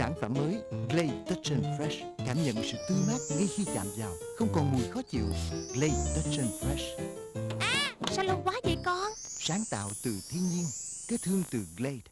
Sản phẩm mới Glade Touch and Fresh. Cảm nhận sự tươi mát ngay khi chạm vào. Không còn mùi khó chịu. Glade Touch and Fresh. À sao lâu quá vậy con? Sáng tạo từ thiên nhiên cái thương từ Glade